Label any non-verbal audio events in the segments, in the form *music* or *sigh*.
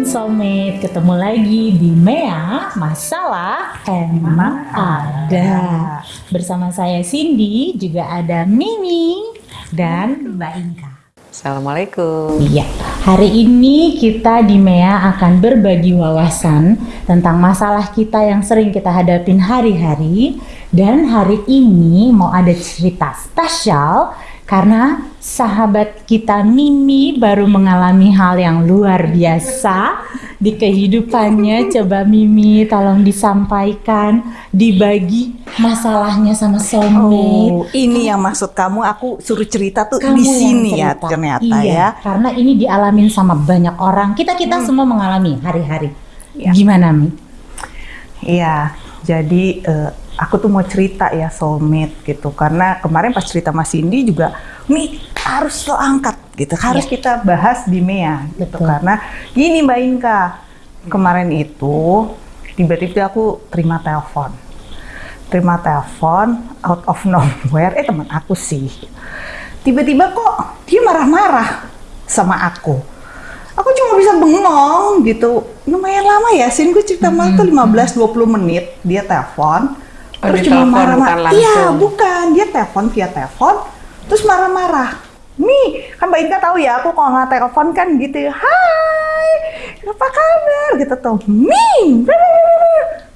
Assalamualaikum soulmate. Ketemu lagi di Mea Masalah Emang Ada. Bersama saya Cindy Juga ada Mimi Dan Mbak Inka. Assalamualaikum. Iya. Hari ini kita di Mea akan berbagi wawasan Tentang masalah kita yang sering kita hadapin hari-hari. Dan hari ini mau ada cerita spesial karena sahabat kita Mimi baru mengalami hal yang luar biasa di kehidupannya. Coba Mimi tolong disampaikan, dibagi masalahnya sama soulmate. Oh, ini yang maksud kamu aku suruh cerita tuh Kamu di sini ya ternyata Iya, ya. Karena ini dialamin sama banyak orang. Kita-kita semua mengalami hari-hari. Ya. Gimana Mi? Iya, jadi eh, aku tuh mau cerita ya soulmate gitu. Karena kemarin pas cerita Mas Cindy juga nih harus lo angkat gitu. Harus Iya. kita bahas di Mea gitu. Betul. karena gini Mbak Inka kemarin itu tiba-tiba aku terima telepon. Terima telepon out of nowhere. Eh teman aku sih. Tiba-tiba kok dia marah-marah sama aku. Aku cuma bisa bengong gitu. Lumayan lama ya sin. Gue cerita malah tuh 15-20 menit. Dia telepon Oh, terus cuma marah-marah. iya bukan. Dia telepon via telepon terus marah-marah. Nih kan Mbak Inka tahu ya aku kalau nggak telepon kan gitu hai apa kabar? Gitu tuh. Min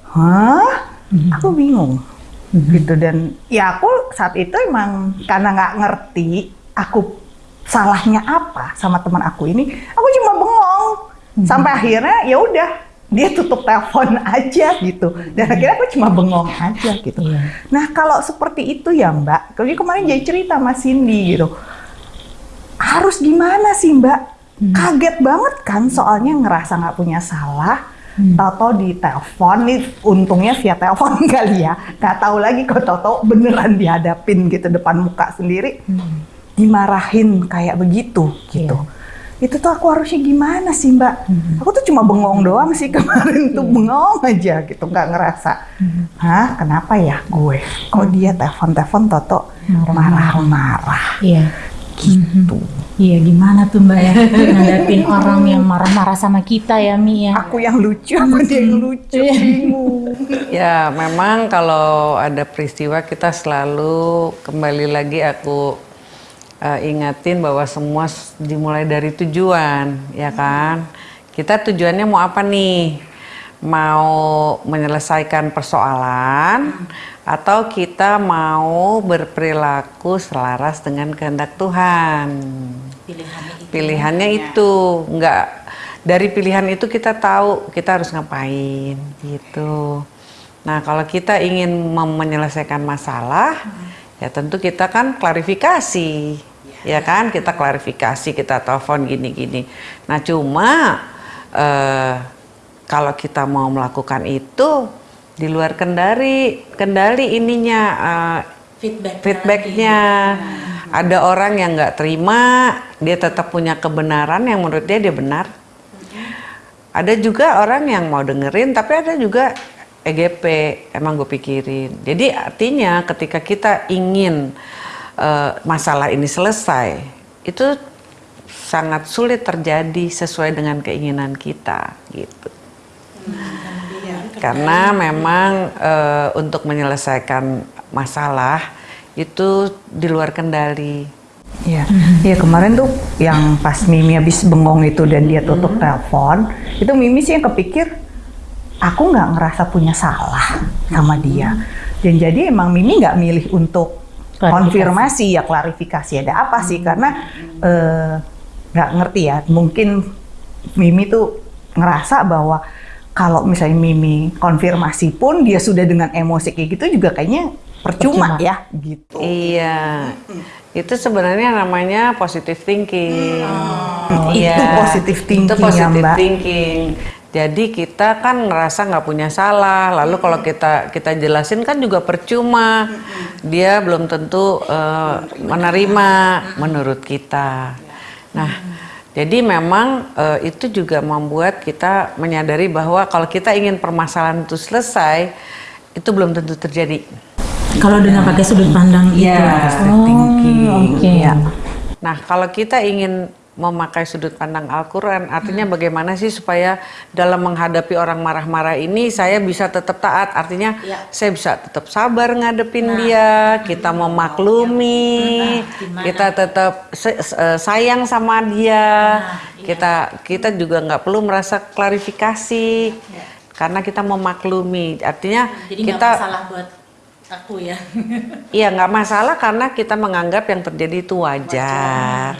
hah? Aku bingung. Gitu dan ya aku saat itu emang karena nggak ngerti aku salahnya apa sama teman aku ini aku cuma bengong. Sampai akhirnya ya udah dia tutup telepon *laughs* aja gitu. Dan akhirnya aku cuma bengong aja gitu. Iya. nah kalau seperti itu ya mbak. Kalau kemarin jadi cerita sama Cindy gitu. Harus gimana sih mbak? Kaget banget kan soalnya ngerasa nggak punya salah. Tahu-tahu di telepon nih untungnya via telepon *laughs* kali ya. Nggak tahu lagi kok tahu-tahu beneran dihadapin gitu depan muka sendiri. Dimarahin kayak begitu gitu itu tuh aku harusnya gimana sih mbak? Aku tuh cuma bengong doang sih kemarin tuh bengong aja gitu nggak ngerasa. Hah? Kenapa ya gue? Kok dia telepon-telepon toto Marah-marah. marah-marah? Iya. gitu. Iya gimana tuh Mbak ya ngadapin orang yang marah-marah sama kita ya Mi ya. aku yang lucu apa dia yang lucu bingung. Ya memang kalau ada peristiwa kita selalu kembali lagi aku eh, ingatin bahwa semua dimulai dari tujuan ya kan? Kita tujuannya mau apa nih? Mau menyelesaikan persoalan Atau kita mau berperilaku selaras dengan kehendak Tuhan? Pilihannya itu. Nggak dari pilihan itu kita tahu kita harus ngapain gitu. Nah kalau kita ingin menyelesaikan masalah ya tentu kita kan klarifikasi ya kan? Kita klarifikasi kita telepon gini-gini. Nah cuma eh, kalau kita mau melakukan itu di luar kendali kendali ininya eh, Feedback. feedbacknya. ada orang yang nggak terima dia tetap punya kebenaran yang menurut dia dia benar. Ada juga orang yang mau dengerin tapi ada juga EGP emang gue pikirin. Jadi artinya ketika kita ingin eh, masalah ini selesai itu sangat sulit terjadi sesuai dengan keinginan kita gitu karena memang eh, untuk menyelesaikan masalah itu di luar kendali. Iya, iya kemarin tuh yang pas Mimi habis bengong itu dan dia tutup telepon, itu Mimi sih yang kepikir aku nggak ngerasa punya salah sama dia. Dan jadi emang Mimi nggak milih untuk Klarifikasi. konfirmasi ya klarifikasi ada apa sih karena eh, nggak ngerti ya mungkin Mimi tuh ngerasa bahwa kalau misalnya Mimi konfirmasi pun dia sudah dengan emosi kayak gitu juga kayaknya percuma, Percuma. ya gitu. Iya, itu sebenarnya namanya positive thinking. Iya, Itu positive thinking Itu ya, positive Mbak. thinking. Jadi kita kan ngerasa nggak punya salah, lalu kalau kita kita jelasin kan juga percuma. Dia belum tentu eh, menerima menurut kita. Nah, jadi memang eh, itu juga membuat kita menyadari bahwa kalau kita ingin permasalahan itu selesai, itu belum tentu terjadi. Kalau dengan pakai sudut pandang itu. Positive thinking. Oh, oke. Iya. Nah, kalau kita ingin memakai sudut pandang Al-Quran. Artinya bagaimana sih supaya dalam menghadapi orang marah-marah ini saya bisa tetap taat. Artinya Ya. saya bisa tetap sabar ngadepin Nah. dia, kita memaklumi, Nah, gimana? kita tetap eh, sayang sama dia. Nah, iya. Kita kita juga nggak perlu merasa klarifikasi karena kita memaklumi. Artinya Ya. Jadi kita masalah buat aku ya. Iya nggak masalah karena kita menganggap yang terjadi itu wajar,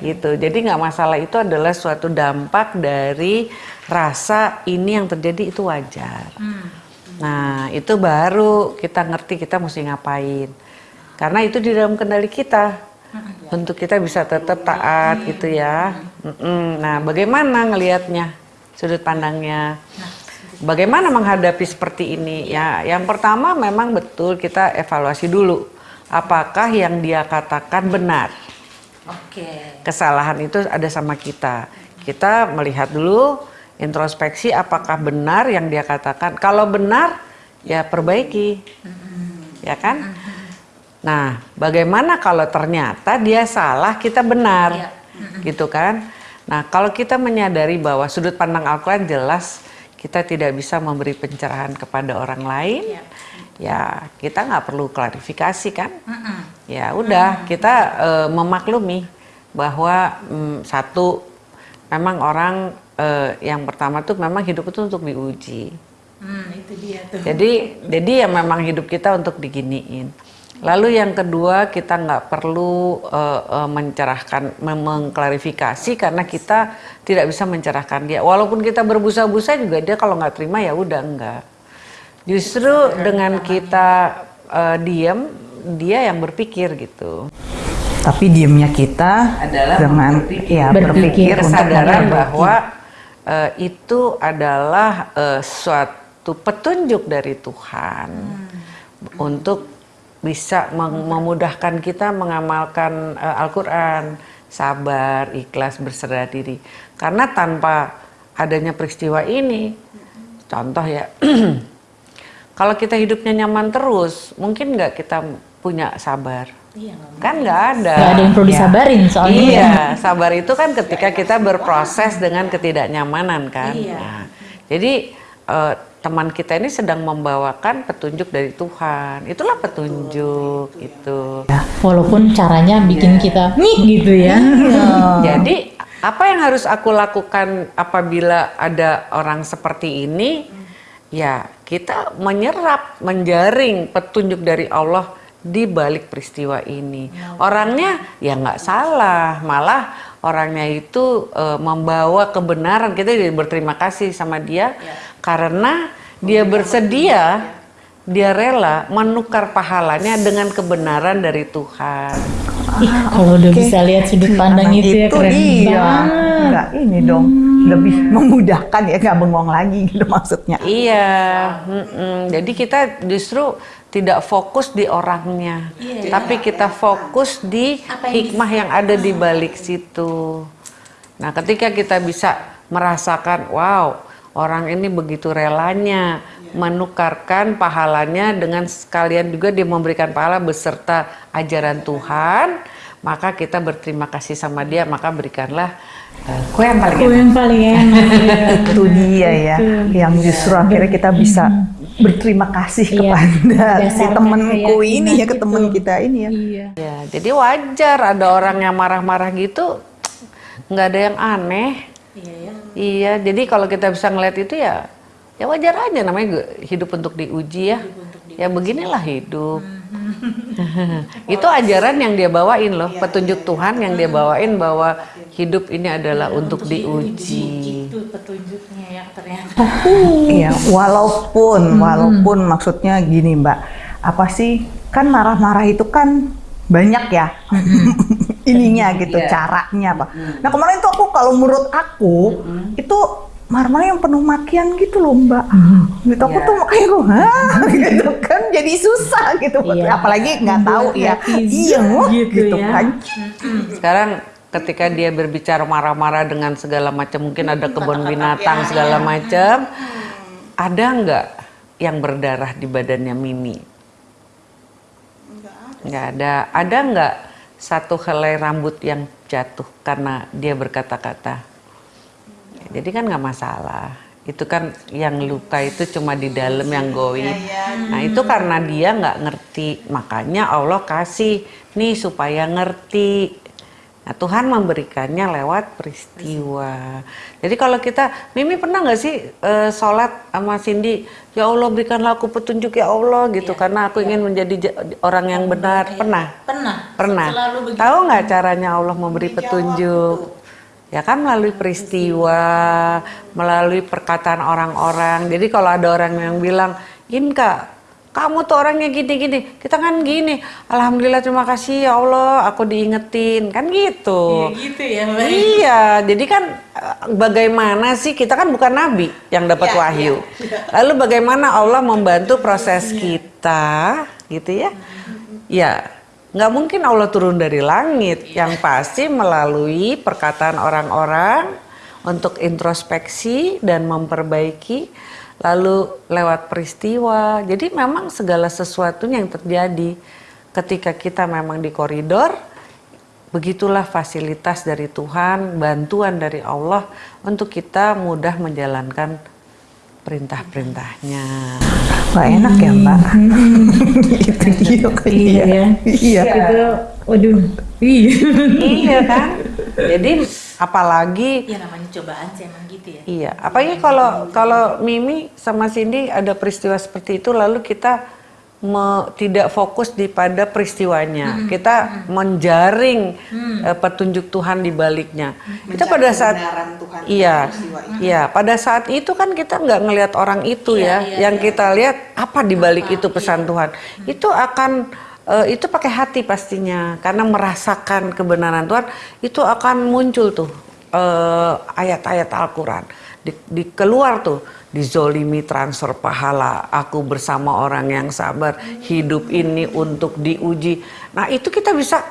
gitu. Jadi nggak masalah itu adalah suatu dampak dari rasa ini yang terjadi itu wajar. Nah itu baru kita ngerti kita mesti ngapain. Karena itu di dalam kendali kita. Untuk kita bisa tetap taat gitu ya. Mm-mm. Nah bagaimana ngelihatnya sudut pandangnya? Bagaimana menghadapi seperti ini? Ya, yang pertama memang betul kita evaluasi dulu. Apakah yang dia katakan benar? Oke. Kesalahan itu ada sama kita. Kita melihat dulu introspeksi apakah benar yang dia katakan. Kalau benar, ya perbaiki. Ya kan? Nah, bagaimana kalau ternyata dia salah, kita benar? Iya. Gitu kan? Nah, kalau kita menyadari bahwa sudut pandang Al-Quran jelas kita tidak bisa memberi pencerahan kepada orang lain, Iya. Ya kita nggak perlu klarifikasi kan? Mm-mm. Ya udah kita eh, memaklumi bahwa mm, satu memang orang eh, yang pertama tuh memang hidup itu untuk diuji. Hmm, itu dia tuh. Jadi jadi ya memang hidup kita untuk diginiin. Lalu yang kedua kita nggak perlu eh, eh, mencerahkan, mengklarifikasi karena kita tidak bisa mencerahkan dia. Walaupun kita berbusa-busa juga dia kalau nggak terima ya udah enggak. Justru dengan kita eh, diam, dia yang berpikir gitu. Tapi diemnya kita Adalah dengan berpikir. ya Berpikir. berpikir untuk kesadaran bahwa eh, itu adalah eh, suatu petunjuk dari Tuhan untuk bisa memudahkan kita mengamalkan eh, Al-Quran, sabar, ikhlas, berserah diri. Karena tanpa adanya peristiwa ini, contoh ya, *clears throat* kalau kita hidupnya nyaman terus, mungkin nggak kita punya sabar. Iya, nggak Kan nggak ada. Nggak ada yang perlu Iya. disabarin soalnya. Iya, sabar itu kan ketika kita berproses dengan ketidaknyamanan kan. Iya. Nah, jadi eh, teman kita ini sedang membawakan petunjuk dari Tuhan. Itulah petunjuk itu. Walaupun caranya bikin kita nih gitu ya. *laughs* Jadi apa yang harus aku lakukan apabila ada orang seperti ini? Ya, kita menyerap, menjaring petunjuk dari Allah di balik peristiwa ini. Orangnya ya nggak salah, malah orangnya itu eh, membawa kebenaran. Kita jadi berterima kasih sama dia karena dia bersedia, dia rela menukar pahalanya dengan kebenaran dari Tuhan. Ih, kalau udah Oke. bisa lihat sudut pandang Nah, itu, ya keren dia. banget. Nggak ini dong, lebih memudahkan ya, nggak bengong lagi gitu *laughs* maksudnya. Iya, mm-mm. jadi kita justru tidak fokus di orangnya, tapi kita fokus di Apa yang hikmah yang ada di balik situ. Nah, ketika kita bisa merasakan, wow, orang ini begitu relanya menukarkan pahalanya dengan sekalian juga dia memberikan pahala beserta ajaran Tuhan, maka kita berterima kasih sama dia, maka berikanlah kue yang paling enak. yang paling enak. Itu dia ya, yang justru akhirnya kita bisa berterima kasih Iya. kepada si temenku ini ya, ke keyakinan temen itu. kita ini ya. Iya. Ya, jadi wajar ada orang yang marah-marah gitu, nggak ada yang aneh. Iya ya. Iya, jadi kalau kita bisa ngeliat itu ya, ya wajar aja namanya hidup untuk diuji ya. Ya beginilah hidup. *laughs* itu ajaran yang dia bawain loh, petunjuk Tuhan yang dia bawain bahwa hidup ini adalah untuk diuji. Itu petunjuknya yang ternyata. *laughs* Iya, walaupun walaupun maksudnya gini Mbak, apa sih kan marah-marah itu kan banyak ya *laughs* ininya gitu Iya. caranya apa. Nah kemarin tuh aku kalau menurut aku itu marah-marah yang penuh makian gitu loh Mbak. Gitu aku Iya. tuh makanya gue Hah? *laughs* gitu kan jadi susah gitu. Iya. Apalagi nggak tahu ya. Iya gitu gitu, ya. kan. Sekarang ketika dia berbicara marah-marah dengan segala macam, mungkin ada kebun binatang segala macam, ada nggak yang berdarah di badannya Mimi? Nggak ada. Ada nggak satu helai rambut yang jatuh karena dia berkata-kata. Jadi kan nggak masalah. Itu kan yang luka itu cuma di dalam yang goib. Nah itu karena dia nggak ngerti. Makanya Allah kasih nih supaya ngerti. Nah, Tuhan memberikannya lewat peristiwa. Jadi kalau kita, Mimi pernah nggak sih uh, sholat sama Cindy, ya Allah berikanlah aku petunjuk ya Allah gitu, ya, karena aku ya. ingin menjadi orang yang benar. Ya. Pernah? Pernah. Pernah. Tahu nggak caranya Allah memberi petunjuk? Ya kan melalui peristiwa, melalui perkataan orang-orang. Jadi kalau ada orang yang bilang, Inka, kamu tuh orangnya gini-gini, kita kan gini, Alhamdulillah terima kasih ya Allah, aku diingetin, kan gitu. Iya gitu ya Mbak. Iya, jadi kan eh, bagaimana sih, kita kan bukan nabi yang dapat ya, wahyu. Ya. Lalu bagaimana Allah membantu proses kita, gitu ya. Ya, nggak mungkin Allah turun dari langit. Yang pasti melalui perkataan orang-orang untuk introspeksi dan memperbaiki lalu lewat peristiwa. Jadi memang segala sesuatunya yang terjadi. Ketika kita memang di koridor begitulah fasilitas dari Tuhan bantuan dari Allah untuk kita mudah menjalankan perintah-perintahnya. Mbak enak ya Mbak. *laughs* itu dia. Iya ya. Iya. Itu, waduh. Iya. iya kan. Jadi apalagi. Ya namanya cobaan sih emang gitu ya. Iya. Apalagi kalau kalau Mimi sama Cindy ada peristiwa seperti itu lalu kita me, tidak fokus di pada peristiwanya. Hmm. Kita hmm. menjaring hmm. Uh, petunjuk Tuhan di baliknya. Hmm. Kita pada saat Tuhan iya, iya, pada saat itu kan kita nggak ngelihat orang itu iya, ya. Iya, yang iya. kita lihat apa di balik itu pesan iya. Tuhan. Hmm. Itu akan uh, itu pakai hati pastinya karena merasakan kebenaran Tuhan itu akan muncul tuh uh, ayat-ayat Al-Qur'an. Di, di keluar tuh dizolimi transfer pahala, aku bersama orang yang sabar, hidup ini untuk diuji. Nah itu kita bisa,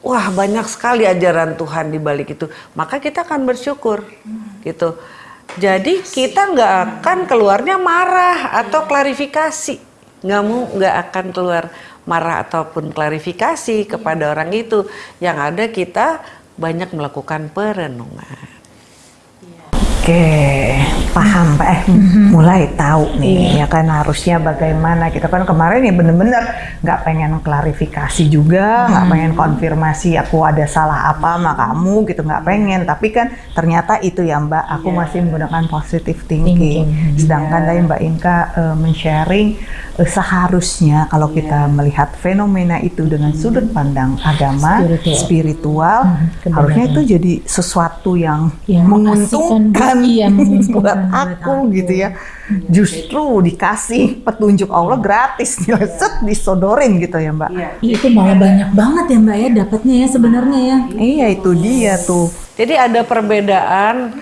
wah banyak sekali ajaran Tuhan di balik itu. Maka kita akan bersyukur, gitu. Jadi kita nggak akan keluarnya marah atau klarifikasi, nggak mau nggak akan keluar marah ataupun klarifikasi kepada orang itu. Yang ada kita banyak melakukan perenungan. Oke, paham Pak. Eh, mm-hmm. mulai tahu nih yeah. ya kan harusnya bagaimana kita kan kemarin ya bener-bener nggak pengen klarifikasi juga, nggak mm. pengen konfirmasi aku ada salah apa sama kamu gitu nggak pengen. Tapi kan ternyata itu ya Mbak, aku yeah. masih menggunakan positive thinking. thinking. Sedangkan yeah. tadi Mbak Inka uh, men-sharing uh, seharusnya kalau yeah. kita melihat fenomena itu dengan mm. sudut pandang agama, spiritual, spiritual mm. harusnya itu jadi sesuatu yang, yang menguntungkan iya, *laughs* buat aku, aku gitu ya. Justru dikasih petunjuk Allah gratis, set disodorin gitu ya Mbak. Iya. Itu malah banyak banget ya Mbak ya dapatnya ya sebenarnya ya. Iya itu dia tuh. Jadi ada perbedaan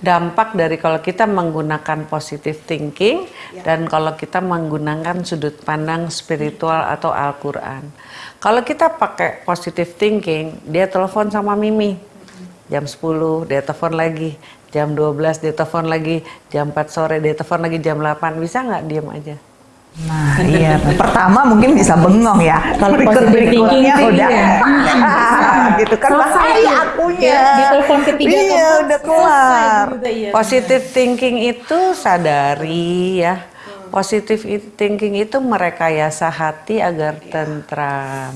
dampak dari kalau kita menggunakan positive thinking ya. dan kalau kita menggunakan sudut pandang spiritual atau Al-Quran. Kalau kita pakai positive thinking, dia telepon sama Mimi jam 10, dia telepon lagi jam 12 dia telepon lagi, jam 4 sore dia telepon lagi jam 8, bisa nggak diem aja? Nah iya, pertama mungkin bisa bengong ya, kalau berikut berikutnya udah iya. *laughs* gitu kan bahaya akunya. Ya, di telepon ketiga iya, udah keluar. ya. Positive thinking itu sadari ya, positive thinking itu merekayasa hati agar tentram.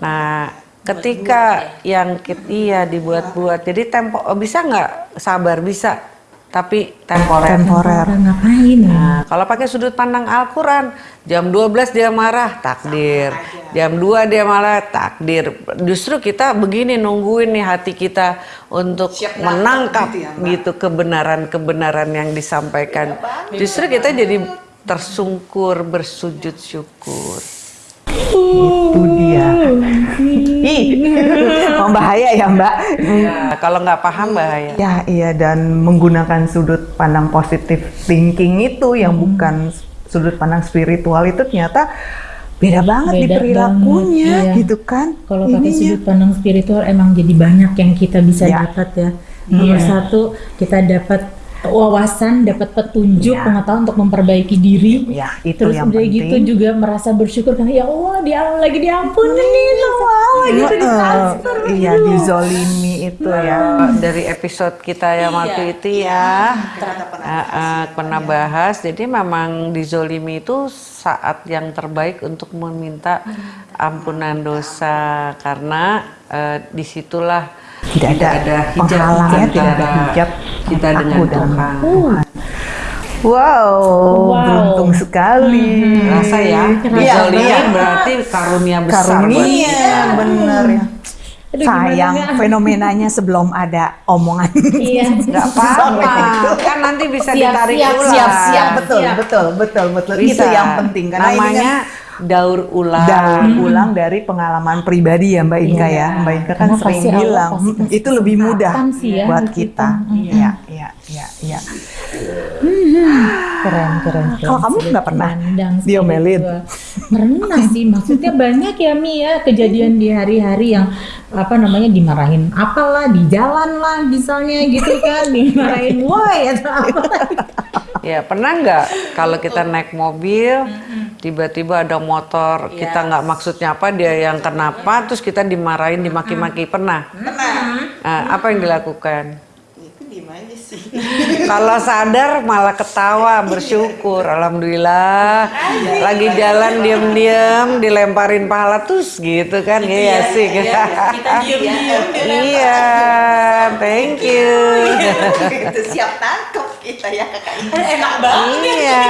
Nah ketika yang kita, iya dibuat-buat. Jadi tempo oh, bisa nggak? Sabar bisa. Tapi temporer. Temporer. Ngapain ya? nah, kalau pakai sudut pandang Al-Quran jam 12 dia marah takdir. Jam 2 dia marah takdir. Justru kita begini nungguin nih hati kita untuk Siap menangkap gitu, ya, gitu kebenaran-kebenaran yang disampaikan. Justru kita jadi tersungkur bersujud syukur itu dia. Ih, bahaya ya Mbak. Ya, kalau nggak paham bahaya. Ya iya dan menggunakan sudut pandang positif thinking itu yang hmm. bukan sudut pandang spiritual itu ternyata beda banget beda di perilakunya banget, iya. gitu kan. Kalau pakai sudut pandang spiritual emang jadi banyak yang kita bisa ya. dapat ya. Nomor yeah. satu kita dapat wawasan, dapat petunjuk, Iya. pengetahuan untuk memperbaiki diri. Ya, itu Terus yang udah penting. gitu juga merasa bersyukur karena ya Allah dia lagi diampuni nih sama Allah gitu Heeh, ditransfer. Iya, dizolimi itu ya. dari episode kita yang waktu itu ya eh, eh, pernah bahas jadi memang dizolimi itu saat yang terbaik untuk meminta ampunan dosa karena eh, di situlah Tidak ada penghalangnya, kita, tidak ada hijab kita aku dengan dan Tuhan Tuhan. Wow, Wow. beruntung sekali. rasa ya Iya, iya. berarti karunia besar Karunia, kita. bener ya. Aduh, gimana Sayang nggak? fenomenanya sebelum ada omongan. Iya. *laughs* nggak apa-apa kan nanti bisa Siap, ditarik siap, ulang siap, Siap, betul, Siap. betul, betul, betul. Bisa. Itu yang penting karena ini namanya kan daur ulang daur ulang dari pengalaman pribadi ya Mbak Inka Iya. ya. Mbak Inka kan Karena sering Allah bilang pasti "Mm, kasih itu lebih mudah kesempatan sih ya buat buat kita. kita. Iya, iya, iya, iya. keren keren, keren. Kalau kamu nggak pernah diomelin? pernah sih maksudnya banyak ya Mi ya kejadian di hari-hari yang apa namanya dimarahin apalah di jalan lah misalnya gitu kan *laughs* dimarahin woi atau apa Ya pernah nggak kalau kita *laughs* naik mobil tiba-tiba ada motor kita nggak maksudnya apa dia yang kenapa terus kita dimarahin dimaki-maki pernah? Nah, apa yang dilakukan? *laughs* Kalau sadar malah ketawa bersyukur alhamdulillah. Lagi jalan diem-diem dilemparin pahala terus gitu kan ya sih. iya *laughs* thank you. Itu siap tangkap kita ya kakak enak banget Iya,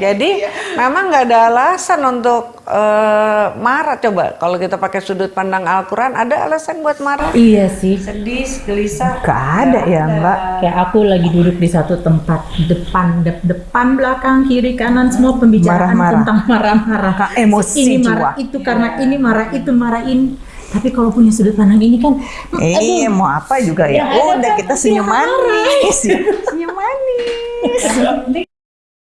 jadi memang nggak ada alasan untuk eh, marah. Coba kalau kita pakai sudut pandang Al-Quran, ada alasan buat marah? iya sih Sedih, gelisah. Gak ada ya Mbak. kayak aku lagi duduk di satu tempat depan dep- depan belakang kiri kanan semua pembicaraan Marah-marah. tentang marah-marah Emosi ini jiwa. marah itu karena ini marah itu marah ini tapi kalau punya sudut pandang ini kan Eh, mau apa juga ya? Yang ada Udah kita *laughs* senyum manis, ya. senyum manis.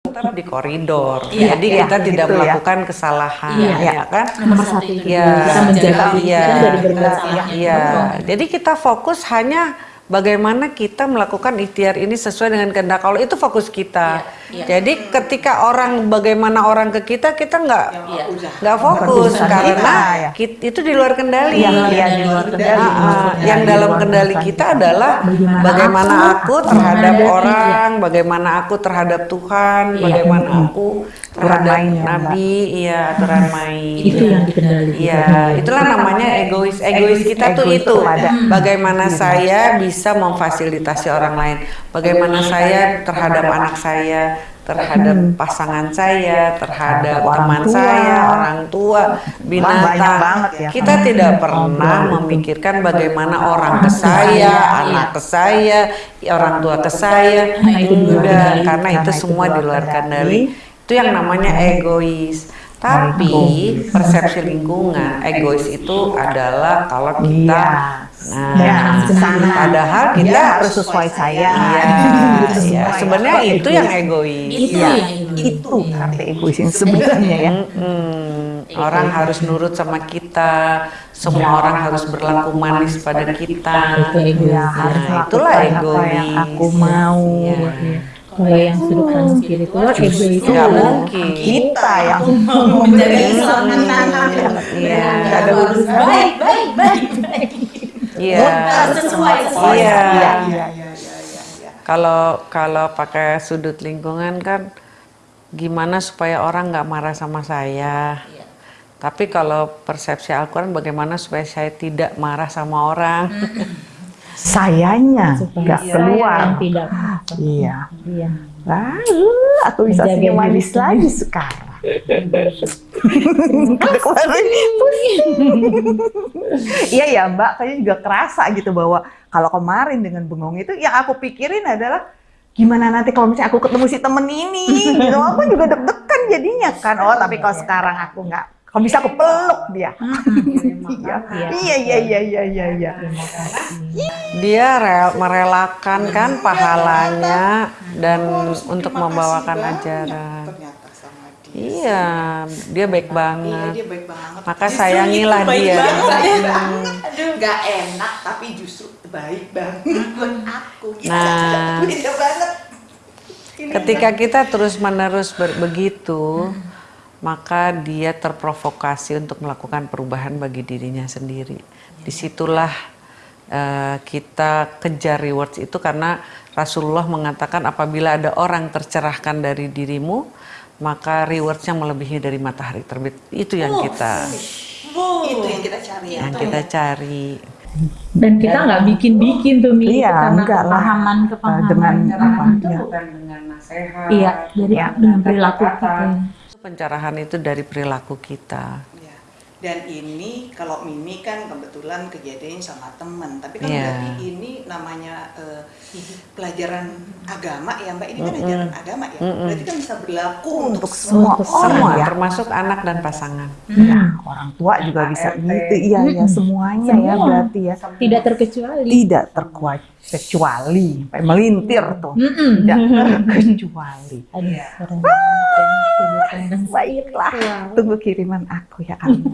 Tetap di koridor. Iya, jadi iya, kita tidak gitu ya. melakukan kesalahan, Iya. ya kan? nomor satu itu Iya, kita menjaga iya, kita dari berbuat salah iya. Jadi kita fokus hanya bagaimana kita melakukan ikhtiar ini sesuai dengan kehendak Allah itu fokus kita. Jadi ketika orang bagaimana orang ke kita kita nggak nggak fokus urusan karena kita, ya. kit- itu di luar kendali. Yang iya, di luar kendali. Ah, ah. yang dalam kendali kita adalah bagaimana aku terhadap orang, bagaimana aku terhadap Tuhan, bagaimana aku terhadap main ya. Nabi, iya aturan main. itu yang dikendalikan Iya, itulah namanya egois. Egois kita tuh itu. Bagaimana saya bisa memfasilitasi orang lain. Bagaimana saya terhadap anak saya, terhadap pasangan saya, terhadap teman tua. saya, orang tua, binatang. banget ya. Kita tidak pernah memikirkan bagaimana orang ke saya, anak ke saya, orang tua ke saya. Nah, itu karena itu semua di di luar luar kendali. kendali. Itu yang namanya egois. Tapi persepsi lingkungan egois itu adalah kalau kita Iya. nah Ya, sana. padahal Dia kita harus sesuai saya. Iya, iya. semua ya. sebenarnya itu egois. yang egois. itu Iya, yang ini itu arti egois yang sebenarnya ya. Mm-mm. Orang harus nurut sama kita, semua orang harus berlaku manis pada kita. itu egois Ya, harus Nah, itulah egois. yang aku mau. Iya. Kalau yang sudut pandang spiritual itu Nggak mungkin. Kita yang *laughs* menjaga keselamatan Iya. ada harus baik baik baik baik Iya. sesuai sesuai Iya. Iya, iya, iya. Kalau kalau pakai sudut lingkungan kan gimana supaya orang nggak marah sama saya. Tapi kalau persepsi Al-Quran bagaimana supaya saya tidak marah sama orang. Sayanya nggak keluar. tidak Iya. iya Lalu aku bisa Menjaga senyum manis lagi sekarang. *laughs* Iya ya Mbak, kayaknya juga kerasa gitu bahwa kalau kemarin dengan bengong itu yang aku pikirin adalah gimana nanti kalau misalnya aku ketemu si temen ini, gitu *laughs* aku juga deg-degan jadinya kan. Oh tapi kalau sekarang aku nggak, kalau bisa aku peluk dia. *laughs* Iya, iya, iya, iya, iya, iya, iya. Dia rel- merelakan kan pahalanya dan untuk membawakan ajaran. Iya, dia baik Iya, banget. dia baik banget Maka Justru sayangilah baik dia. banget. aduh nggak enak tapi justru baik banget buat aku gitu. Nah. beda banget ketika kita terus-menerus begitu, maka dia terprovokasi untuk melakukan perubahan bagi dirinya sendiri. Di situlah eh, kita kejar rewards itu karena Rasulullah mengatakan apabila ada orang tercerahkan dari dirimu, maka rewardsnya melebihi dari matahari terbit. Itu yang kita Itu yang kita cari ya. yang kita cari. Dan kita nggak bikin-bikin tuh Mi, Iya, karena enggak kepahaman kepahaman Dengan apa, itu ya. bukan dengan nasihat. Iya, dari Ya. dengan perilaku kita. Pencerahan itu dari perilaku kita. Ya. Dan ini kalau Mimi kan kebetulan kejadian sama teman, tapi kan Iya. berarti ini namanya eh, pelajaran agama ya Mbak. Ini kan ajaran agama ya. Berarti kan bisa berlaku untuk, Untuk semua Untuk orang Semua, ya. termasuk anak dan pasangan. Ya, orang tua juga bisa gitu. Iya, ya semuanya ya Semua. berarti ya. Tidak terkecuali. Tidak terkuat kecuali sampai melintir tuh. Mm-mm. Tidak terkecuali. Ya, *laughs* pandang Baiklah, tunggu kiriman aku ya kamu. *laughs*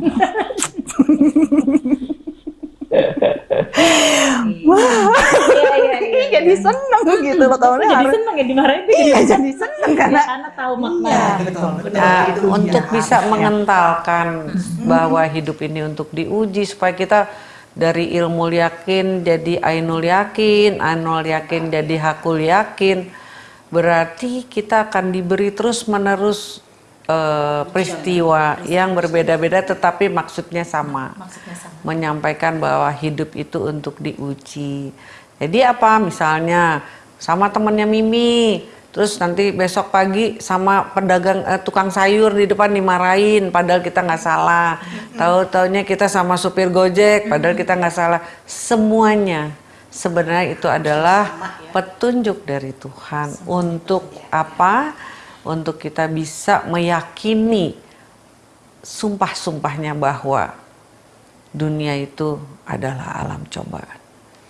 Wah, Iya, iya, iya. jadi seneng gitu loh kamu Jadi harus. seneng ya dimarahin Iya, jadi seneng karena karena tahu makna. Iya, betul. betul. Nah, Itu untuk ya. bisa mengentalkan bahwa hidup ini untuk diuji supaya kita dari ilmu yakin jadi ainul yakin, ainul yakin jadi hakul yakin. Berarti kita akan diberi terus-menerus eh, peristiwa yang berbeda-beda tetapi maksudnya sama. Maksudnya sama. menyampaikan bahwa hidup itu untuk diuji. Jadi apa misalnya sama temennya Mimi, terus nanti besok pagi sama pedagang eh, tukang sayur di depan dimarahin, padahal kita nggak salah. Tahu taunya kita sama supir gojek, padahal kita nggak salah. Semuanya sebenarnya itu adalah petunjuk dari Tuhan untuk apa? Untuk kita bisa meyakini sumpah-sumpahnya bahwa dunia itu adalah alam cobaan.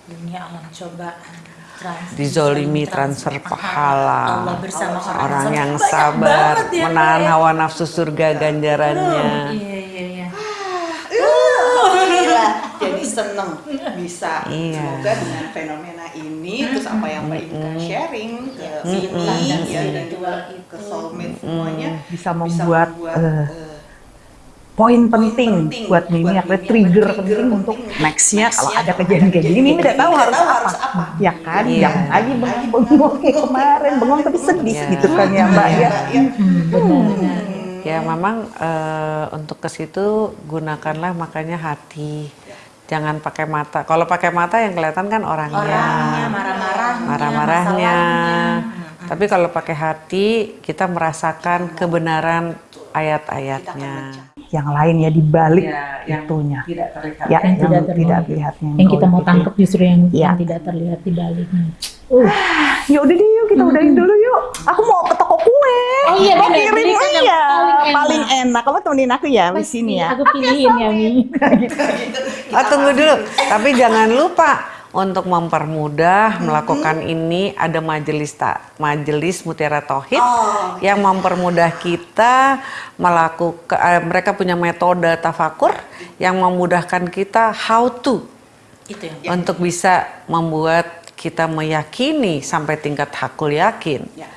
Dunia alam cobaan. Trans- Dizolimi transfer pahala. Allah bersama orang, Orang yang sabar, banget ya, menahan ya. hawa nafsu surga ganjarannya. Iya, iya, iya. Alhamdulillah. Jadi seneng bisa. Iya. Semoga dengan fenomena ini terus apa yang Mbak Inka sharing ke Mimi dan ya, dan juga spiritual ke soulmate semuanya bisa membuat, eh, eh, poin penting, penting buat Mimi Mimi, trigger penting untuk nextnya kalau nextnya ada kalau kejadian kayak gini Mimi udah tahu harus apa. apa. Ya kan, Iya. jangan lagi bengong-bengong kayak kemarin, bengong tapi sedih Iya. gitu kan ya Mbak ya. ya. Benar-benar. Ya memang eh, untuk ke situ gunakanlah makanya hati. Jangan pakai mata. Kalau pakai mata yang kelihatan kan orangnya. Orangnya, marah-marahnya, marah-marahnya. Tapi kalau pakai hati, kita merasakan kebenaran ayat-ayatnya. Yang lain ya dibalik Ya, yang itunya. Tidak terlihat. Ya, Yang yang, tidak tidak, terlihat. terlihatnya. Yang kita mau gitu. tangkap justru yang, Iya. yang tidak terlihat di baliknya. Uh, Ya udah deh yuk kita udahin dulu yuk. Aku mau ke toko kue. Oh iya, Mau kirim Beli kan yang iya. paling Paling enak. enak. Kamu temenin aku ya di sini ya. Aku pilihin ya Mi. Oh, *laughs* tunggu dulu. Tapi jangan lupa untuk mempermudah melakukan ini ada majelis tak majelis Mutiara Tauhid yang mempermudah kita melakukan eh, mereka punya metode tafakur yang memudahkan kita how to Itu yang untuk bisa membuat kita meyakini sampai tingkat hakul yakin Ya.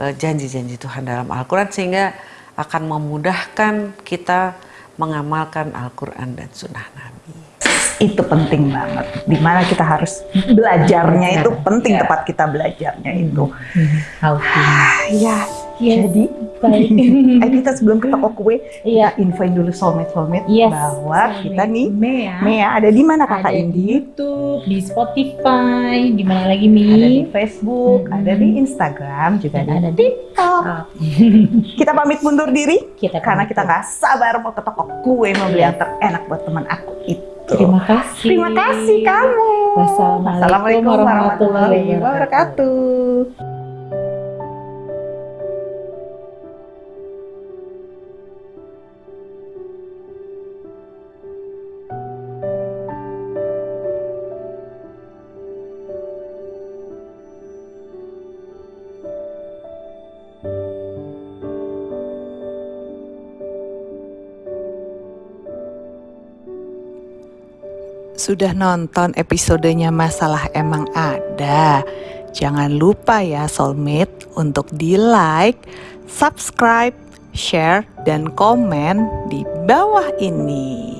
eh, janji-janji Tuhan dalam Al-Quran sehingga akan memudahkan kita mengamalkan Al-Quran dan Sunnah Nabi. Itu penting banget. Di mana kita harus belajarnya itu penting Iya. tempat kita belajarnya itu. To. Iya. Yes. Jadi Baik. *laughs* kita sebelum ke toko kue, Iya. infoin dulu soulmate soulmate Yes. bahwa kita nih Mea. Mea ada di mana kakak ada di Indi? YouTube, di Spotify, di mana lagi Mi? Ada di Facebook, Mhm. ada di Instagram, juga Dan ada ada di TikTok. *laughs* Kita pamit mundur diri kita karena kita nggak sabar mau ke toko kue mau beli Iya. yang terenak buat teman aku itu. Terima kasih. Terima kasih kamu. Wassalamualaikum Assalamualaikum warahmatullahi warahmatullahi wabarakatuh. Sudah nonton episodenya Masalah Emang Ada? Jangan lupa ya soulmate untuk di like, subscribe, share, dan komen di bawah ini.